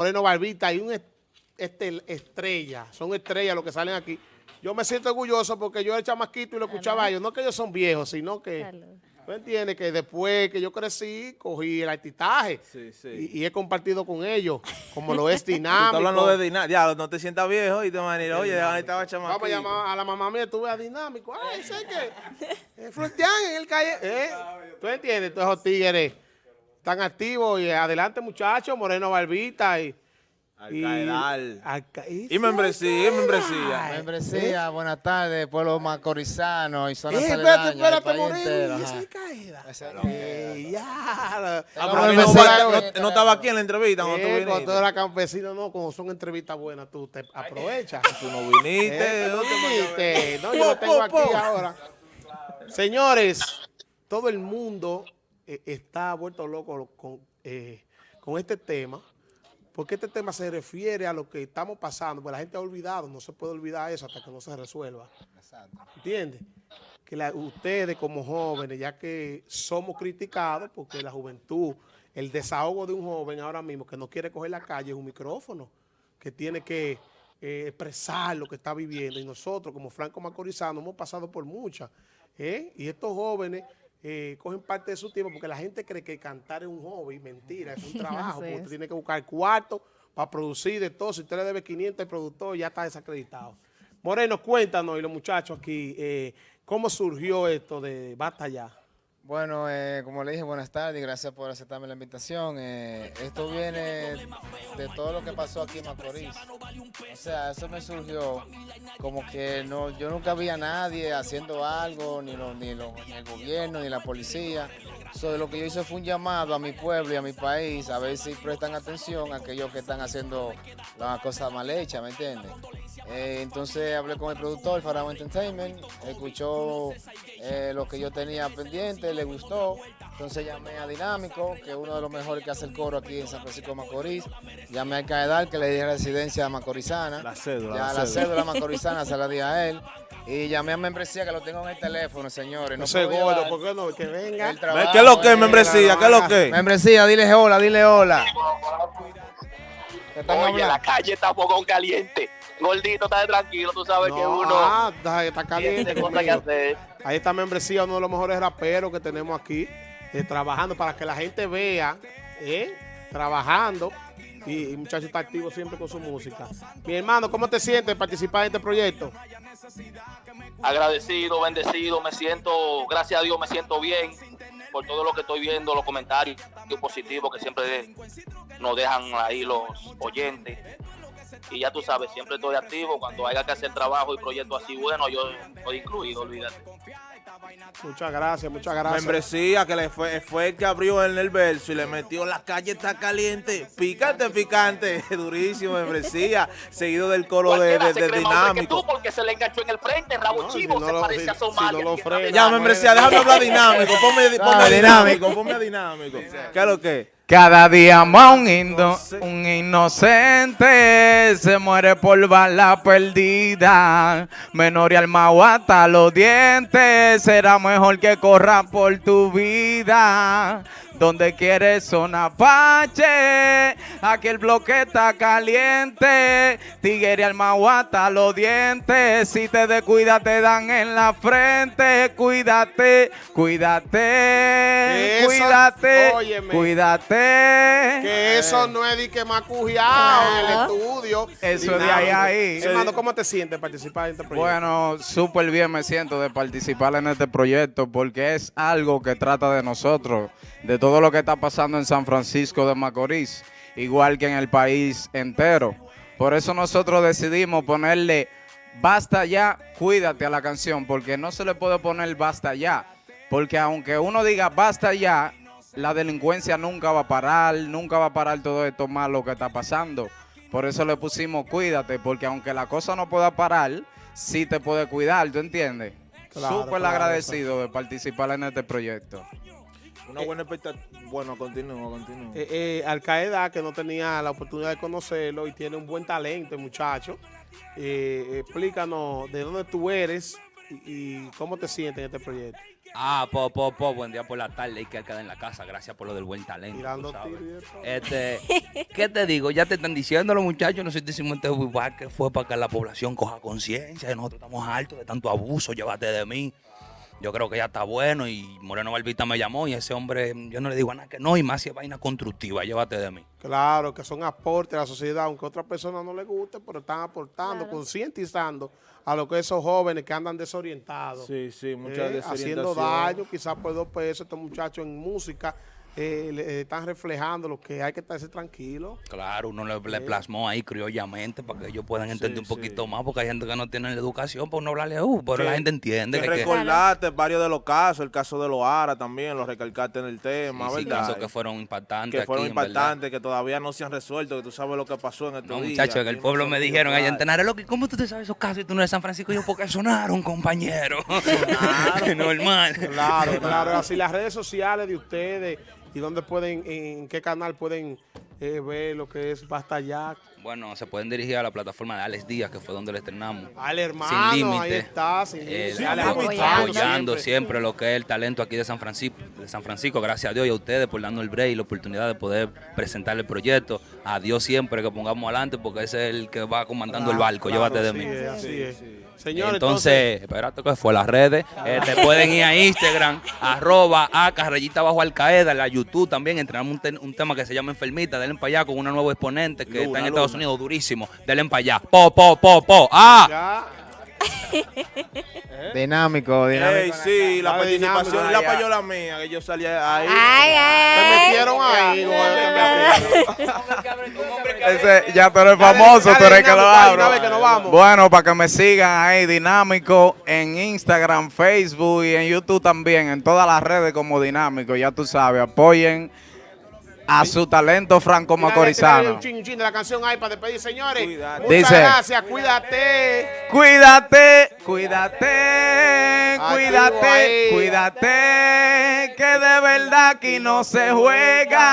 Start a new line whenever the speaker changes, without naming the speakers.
Moreno Barbita y un este, estrella, son estrellas los que salen aquí. Yo me siento orgulloso porque yo era chamaquito y lo escuchaba a ellos. No que ellos son viejos, sino que... ¿Tú entiendes? Que después que yo crecí, cogí el artitaje Y, he compartido con ellos, como lo es dinámico.
hablando de dinámico. Ya, no te sientas viejo y te manera, oye, ahí estaba chamaquito.
Vamos a llamar a la mamá mía, tuve a dinámico. Ay, sé que... Eh, en el calle. ¿eh? ¿Tú entiendes? Todos esos tigres están activos y adelante muchachos, Moreno Barbita y...
Alcaedal. Y, y membresía, y membresía.
Membresía, buenas tardes, pueblo macorizano y zona
eh, espérate, espérate, Moreno, y esa Alcaeda. ya.
Ah, no, estaba aquí en la entrevista cuando tú
viniste. Cuando tú eras campesino, no, como son entrevistas buenas, tú te aprovechas.
Tú no viniste.
Eh, no viniste. No, yo lo tengo aquí ahora. Señores, todo el mundo eh, está vuelto loco con, eh, con este tema porque este tema se refiere a lo que estamos pasando, porque la gente ha olvidado, no se puede olvidar eso hasta que no se resuelva. ¿Entiendes? Que ustedes como jóvenes, ya que somos criticados, porque la juventud, el desahogo de un joven ahora mismo que no quiere coger la calle es un micrófono, que tiene que eh, expresar lo que está viviendo. Y nosotros, como Franco Macorizano, hemos pasado por muchas. ¿eh? Y estos jóvenes eh, cogen parte de su tiempo porque la gente cree que cantar es un hobby, mentira, es un trabajo, porque usted tiene que buscar cuarto para producir de todo. Si usted le debe 500 al productor, ya está desacreditado. Moreno, cuéntanos, y los muchachos aquí, eh, ¿cómo surgió esto de Basta Ya?
Bueno, eh, como le dije, buenas tardes gracias por aceptarme la invitación. Eh, esto viene de todo lo que pasó aquí en Macorís. O sea, eso me surgió como que no, yo nunca vi a nadie haciendo algo, ni, ni, el gobierno, ni la policía. So, lo que yo hice fue un llamado a mi pueblo y a mi país a ver si prestan atención a aquellos que están haciendo las cosas mal hechas, ¿me entiendes? Eh, entonces hablé con el productor, Faraón Entertainment, escuchó eh, lo que yo tenía pendiente, le gustó. Entonces llamé a Dinámico, que es uno de los mejores que hace el coro aquí en San Francisco de Macorís. Llamé a Caedal, que le dije residencia macorizana.
La cédula.
Ya, la, cédula. macorizana se la di a él. Y llamé a membresía que lo tengo en el teléfono, señores.
No, sé, gordo, ¿por qué no? Que venga.
¿Qué es lo que es membresía? ¿Qué es lo que
Membresía, dile hola, dile hola.
Oye, la calle está fogón caliente. Gordito, está tranquilo, tú sabes que uno.
Ah, está, caliente. Ahí está membresía, uno de los mejores raperos que tenemos aquí, eh, trabajando para que la gente vea, eh, trabajando. Y, muchacho está activo siempre con su música. Mi hermano, ¿cómo te sientes participar en este proyecto?
Agradecido, bendecido, me siento, gracias a Dios, me siento bien por todo lo que estoy viendo, los comentarios positivos que siempre nos dejan ahí los oyentes y ya tú sabes, siempre estoy activo. Cuando haya que hacer trabajo y proyectos así buenos, yo estoy incluido, olvídate.
Muchas gracias, muchas gracias.
Membresía que le fue, fue el que abrió en el verso y le metió la calle está caliente, picante, picante, durísimo, membresía, seguido del coro de, de, dinámico.
Tú porque se le enganchó en el frente, rabo chivo, se parece a Somalia.
ya, membresía, déjame hablar dinámico, ponme, ponme dinámico, ponme dinámico. ¿Qué es lo que?
Cada día más un, un inocente se muere por bala perdida. Menor y alma hasta los dientes, será mejor que corra por tu vida. Donde quieres son Apache, aquí el bloque está caliente. Tigre al hasta los dientes, si te descuidas te dan en la frente. Cuídate, cuídate, cuídate, cuídate.
Que eso no es de que me ha en el estudio.
Eso de ahí ahí.
Hermano, ¿cómo te sientes participar en este proyecto?
Bueno, súper bien me siento de participar en este proyecto porque es algo que trata de nosotros, de todo todo lo que está pasando en San Francisco de Macorís, igual que en el país entero. Por eso nosotros decidimos ponerle basta ya, cuídate a la canción, porque no se le puede poner basta ya, porque aunque uno diga basta ya, la delincuencia nunca va a parar, nunca va a parar todo esto malo que está pasando. Por eso le pusimos cuídate, porque aunque la cosa no pueda parar, sí te puede cuidar, ¿tú entiendes? Súper agradecido de participar en este proyecto.
Una buena expectativa. Bueno, continúo, continúo.
Eh, eh, Al Qaeda, que no tenía la oportunidad de conocerlo y tiene un buen talento, muchacho. Eh, explícanos de dónde tú eres y, cómo te sientes en este proyecto.
Ah, po, po, po, buen día por la tarde y que queda en la casa. Gracias por lo del buen talento.
todo.
Este, ¿qué te digo? Ya te están diciendo los muchachos, no sé si decimos igual que fue para que la población coja conciencia, y nosotros estamos hartos de tanto abuso, llévate de mí. Yo creo que ya está bueno y Moreno Barbita me llamó y ese hombre, yo no le digo a nada que no, y más si es vaina constructiva, llévate de mí.
Claro, que son aportes a la sociedad, aunque a otra persona no le guste, pero están aportando, concientizando a lo que esos jóvenes que andan desorientados.
Sí, sí,
eh, haciendo daño, quizás por dos pesos, estos muchachos en música eh, le- eh, están reflejando lo que hay que estarse tranquilo.
Claro, uno le, le plasmó ahí criollamente para que ellos puedan entender un
sí.
poquito más, porque hay gente que no tiene la educación para uno hablarle, uh, pero la gente entiende
Que recordaste varios de los casos, el caso de los Ara también, lo recalcaste en el tema, ¿verdad?
casos que fueron impactantes
que fueron
aquí,
impactantes, que todavía no se han resuelto, que tú sabes lo que pasó en estos
No,
días.
muchachos, que el pueblo me dijeron allá en. Tenares, loco, ¿y ¿cómo tú te sabes esos casos y tú no eres de San Francisco? Y yo, porque sonaron, compañero. Normal.
Claro, claro. Así las redes sociales de ustedes y dónde pueden, en qué canal pueden eh, ver lo que es Basta Ya.
Bueno, se pueden dirigir a la plataforma de Alex Díaz, que fue donde le estrenamos.
Al hermano,
Sin
ahí
límite.
está, sin
Eh,
límite. apoyando
apoyando
siempre.
siempre lo que es el talento aquí de San Francisco, de San Francisco, gracias a Dios y a ustedes por darnos el break y la oportunidad de poder presentar el proyecto. A Dios siempre que pongamos adelante, porque ese es el que va comandando el barco,
Claro,
llévate de
así
mí.
es, así es. Señor,
entonces, espérate que fue las redes. Eh, te pueden ir a Instagram, arroba a carrellita bajo al Qaeda, la YouTube también. Entrenamos un, te- un tema que se llama Enfermita, denle para allá con una nueva exponente que
Luna,
está en Estados
Luna.
Unidos, durísimo. Denle para allá. Po, po, po, po. Ah.
Dinámico, dinámico.
Ey, sí, la participación y la payola mía, que yo salía ahí.
Ay,
Te
ay.
metieron ahí.
Ese, ya tú eres famoso, tú eres que lo abro. Bueno, para que me sigan ahí, Dinámico, en Instagram, Facebook y en YouTube también, en todas las redes como Dinámico, ya tú sabes, apoyen a su talento franco macorizano.
Un chin, un chin de la canción ahí para despedir, señores.
Cuídate.
Muchas
Dice.
gracias, cuídate.
Cuídate, cuídate, cuídate, cuídate, que de verdad aquí no se juega.